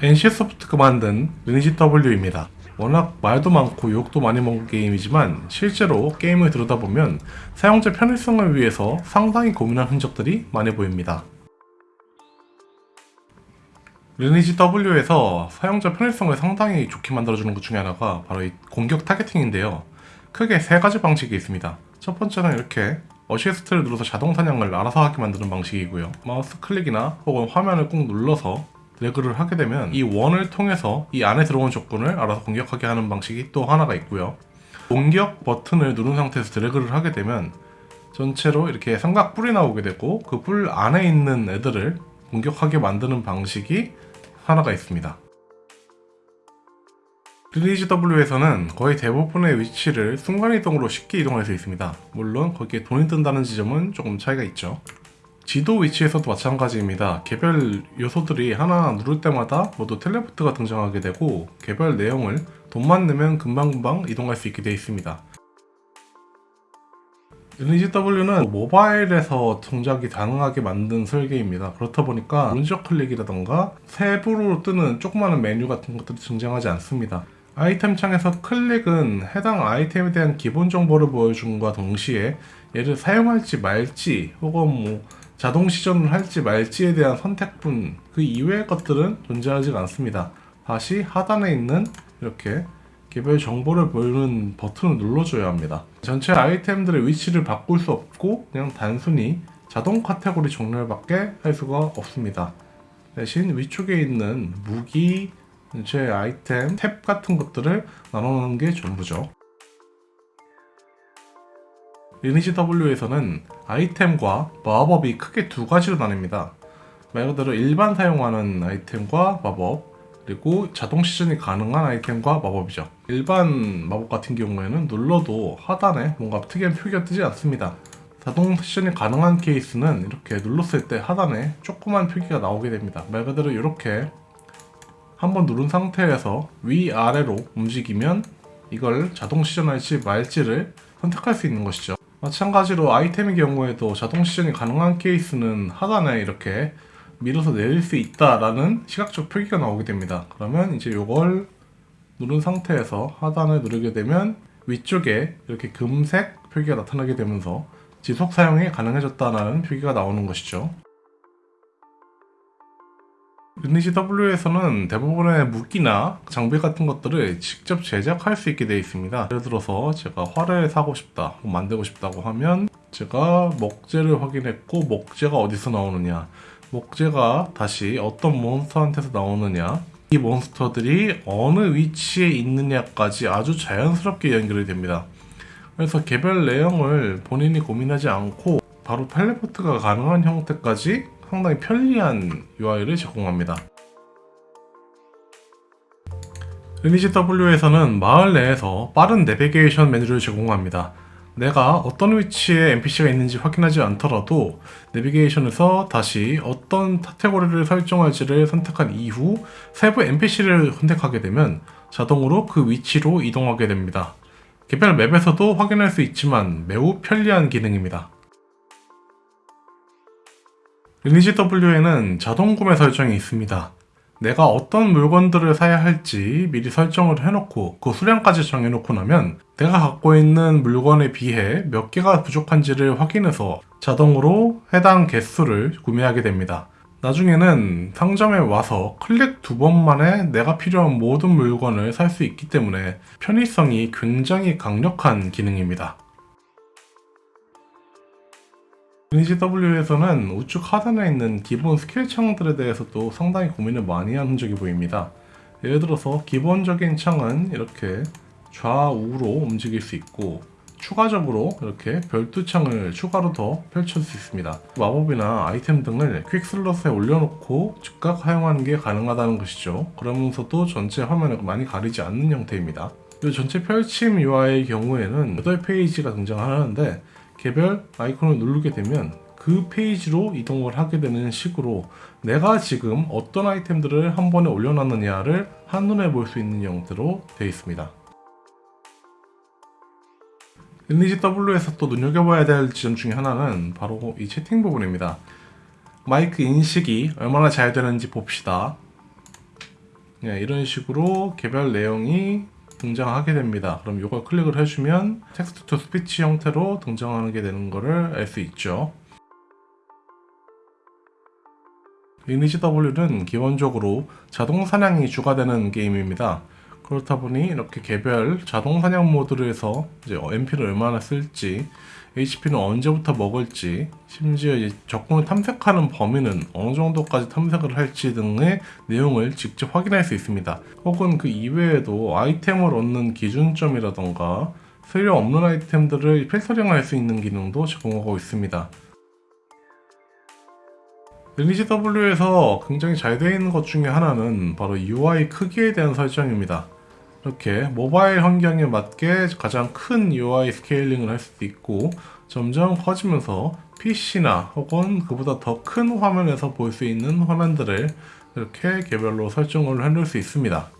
NC소프트가 만든 리니지 W입니다. 워낙 말도 많고 욕도 많이 먹은 게임이지만 실제로 게임을 들여다보면 사용자 편의성을 위해서 상당히 고민한 흔적들이 많이 보입니다. 리니지 W에서 사용자 편의성을 상당히 좋게 만들어주는 것 중에 하나가 바로 이 공격 targeting인데요. 크게 세 가지 방식이 있습니다. 첫 번째는 이렇게 어시스트를 눌러서 자동 사냥을 알아서 하게 만드는 방식이고요. 마우스 클릭이나 혹은 화면을 꾹 눌러서 드래그를 하게 되면 이 원을 통해서 이 안에 들어온 적군을 알아서 공격하게 하는 방식이 또 하나가 있고요. 공격 버튼을 누른 상태에서 드래그를 하게 되면 전체로 이렇게 삼각 뿔이 나오게 되고 그 뿔 안에 있는 애들을 공격하게 만드는 방식이 하나가 있습니다. 리니지 W에서는 거의 대부분의 위치를 순간이동으로 쉽게 이동할 수 있습니다. 물론 거기에 돈이 든다는 지점은 조금 차이가 있죠. 지도 위치에서도 마찬가지입니다. 개별 요소들이 하나 누를 때마다 모두 텔레포트가 등장하게 되고 개별 내용을 돈만 내면 금방금방 이동할 수 있게 되어 있습니다. 리니지 W는 모바일에서 동작이 가능하게 만든 설계입니다. 그렇다 보니까 오른쪽 클릭이라던가 세부로 뜨는 조그마한 메뉴 같은 것들이 등장하지 않습니다. 아이템 창에서 클릭은 해당 아이템에 대한 기본 정보를 보여준과 동시에 얘를 사용할지 말지 혹은 뭐 자동 시전을 할지 말지에 대한 선택뿐 그 이외의 것들은 존재하지 않습니다. 다시 하단에 있는 이렇게 개별 정보를 보이는 버튼을 눌러줘야 합니다. 전체 아이템들의 위치를 바꿀 수 없고 그냥 단순히 자동 카테고리 종류밖에 할 수가 없습니다. 대신 위쪽에 있는 무기, 제 아이템, 탭 같은 것들을 나눠놓는 게 전부죠. 리니지 W에서는 아이템과 마법이 크게 두 가지로 나뉩니다. 말 그대로 일반 사용하는 아이템과 마법, 그리고 자동 시즌이 가능한 아이템과 마법이죠. 일반 마법 같은 경우에는 눌러도 하단에 뭔가 특이한 표기가 뜨지 않습니다. 자동 시즌이 가능한 케이스는 이렇게 눌렀을 때 하단에 조그만 표기가 나오게 됩니다. 말 그대로 이렇게 한번 누른 상태에서 위아래로 움직이면 이걸 자동 시전할지 말지를 선택할 수 있는 것이죠. 마찬가지로 아이템의 경우에도 자동 시전이 가능한 케이스는 하단에 이렇게 밀어서 내릴 수 있다라는 시각적 표기가 나오게 됩니다. 그러면 이제 이걸 누른 상태에서 하단을 누르게 되면 위쪽에 이렇게 금색 표기가 나타나게 되면서 지속 사용이 가능해졌다는 표기가 나오는 것이죠. 리니지 W에서는 대부분의 무기나 장비 같은 것들을 직접 제작할 수 있게 되어 있습니다. 예를 들어서 제가 활을 사고 싶다, 만들고 싶다고 하면 제가 목재를 확인했고 목재가 어디서 나오느냐 목재가 다시 어떤 몬스터한테서 나오느냐 이 몬스터들이 어느 위치에 있느냐까지 아주 자연스럽게 연결이 됩니다. 그래서 개별 내용을 본인이 고민하지 않고 바로 텔레포트가 가능한 형태까지 상당히 편리한 UI를 제공합니다. 리니지 W에서는 마을 내에서 빠른 내비게이션 메뉴를 제공합니다. 내가 어떤 위치에 NPC가 있는지 확인하지 않더라도 내비게이션에서 다시 어떤 카테고리를 설정할지를 선택한 이후 세부 NPC를 선택하게 되면 자동으로 그 위치로 이동하게 됩니다. 개별 맵에서도 확인할 수 있지만 매우 편리한 기능입니다. 리니지 W에는 자동 구매 설정이 있습니다. 내가 어떤 물건들을 사야 할지 미리 설정을 해놓고 그 수량까지 정해놓고 나면 내가 갖고 있는 물건에 비해 몇 개가 부족한지를 확인해서 자동으로 해당 개수를 구매하게 됩니다. 나중에는 상점에 와서 클릭 두 번만에 내가 필요한 모든 물건을 살 수 있기 때문에 편의성이 굉장히 강력한 기능입니다. 리니지 W에서는 우측 하단에 있는 기본 스킬 창들에 대해서도 상당히 고민을 많이 한 흔적이 보입니다. 예를 들어서 기본적인 창은 이렇게 좌우로 움직일 수 있고 추가적으로 이렇게 별도 창을 추가로 더 펼칠 수 있습니다. 마법이나 아이템 등을 quick slot에 올려놓고 즉각 사용하는 게 가능하다는 것이죠. 그러면서도 전체 화면을 많이 가리지 않는 형태입니다. 이 전체 펼침 UI의 경우에는 8페이지가 등장하는데 개별 아이콘을 누르게 되면 그 페이지로 이동을 하게 되는 식으로 내가 지금 어떤 아이템들을 한 번에 올려놨느냐를 한눈에 볼 수 있는 형태로 되어 있습니다. 리니지 W에서 또 눈여겨봐야 될 지점 중에 하나는 바로 이 채팅 부분입니다. 마이크 인식이 얼마나 잘 되는지 봅시다. 네, 이런 식으로 개별 내용이 등장하게 됩니다. 그럼 이걸 클릭을 해주면 text to speech 형태로 등장하게 되는 것을 알 수 있죠. 리니지 W는 기본적으로 자동 사냥이 주가 되는 게임입니다. 그렇다 보니 이렇게 개별 자동 사냥 모드를 해서 이제 MP를 얼마나 쓸지, HP는 언제부터 먹을지, 심지어 이제 적군을 탐색하는 범위는 어느 정도까지 탐색을 할지 등의 내용을 직접 확인할 수 있습니다. 혹은 그 이외에도 아이템을 얻는 기준점이라던가 소요 없는 아이템들을 필터링할 수 있는 기능도 제공하고 있습니다. 리니지 W에서 굉장히 잘 되어 있는 것 중에 하나는 바로 UI 크기에 대한 설정입니다. 이렇게 모바일 환경에 맞게 가장 큰 UI 스케일링을 할 수도 있고 점점 커지면서 PC나 혹은 그보다 더 큰 화면에서 볼 수 있는 화면들을 이렇게 개별로 설정을 해놓을 수 있습니다.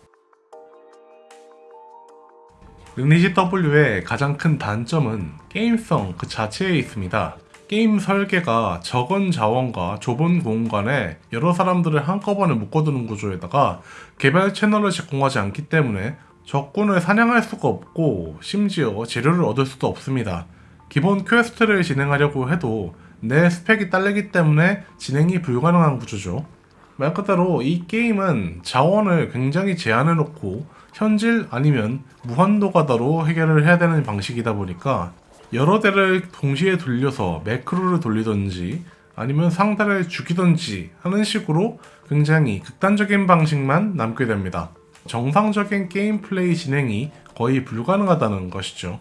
리니지 W의 가장 큰 단점은 게임성 그 자체에 있습니다. 게임 설계가 적은 자원과 좁은 공간에 여러 사람들을 한꺼번에 묶어두는 구조에다가 개별 채널을 제공하지 않기 때문에 적군을 사냥할 수가 없고 심지어 재료를 얻을 수도 없습니다. 기본 quest를 진행하려고 해도 내 스펙이 딸리기 때문에 진행이 불가능한 구조죠. 말 그대로 이 게임은 자원을 굉장히 제한해 놓고 현질 아니면 무한도 가다로 해결을 해야 되는 방식이다 보니까 여러 대를 동시에 돌려서 매크로를 돌리던지 아니면 상대를 죽이던지 하는 식으로 굉장히 극단적인 방식만 남게 됩니다. 정상적인 게임 플레이 진행이 거의 불가능하다는 것이죠.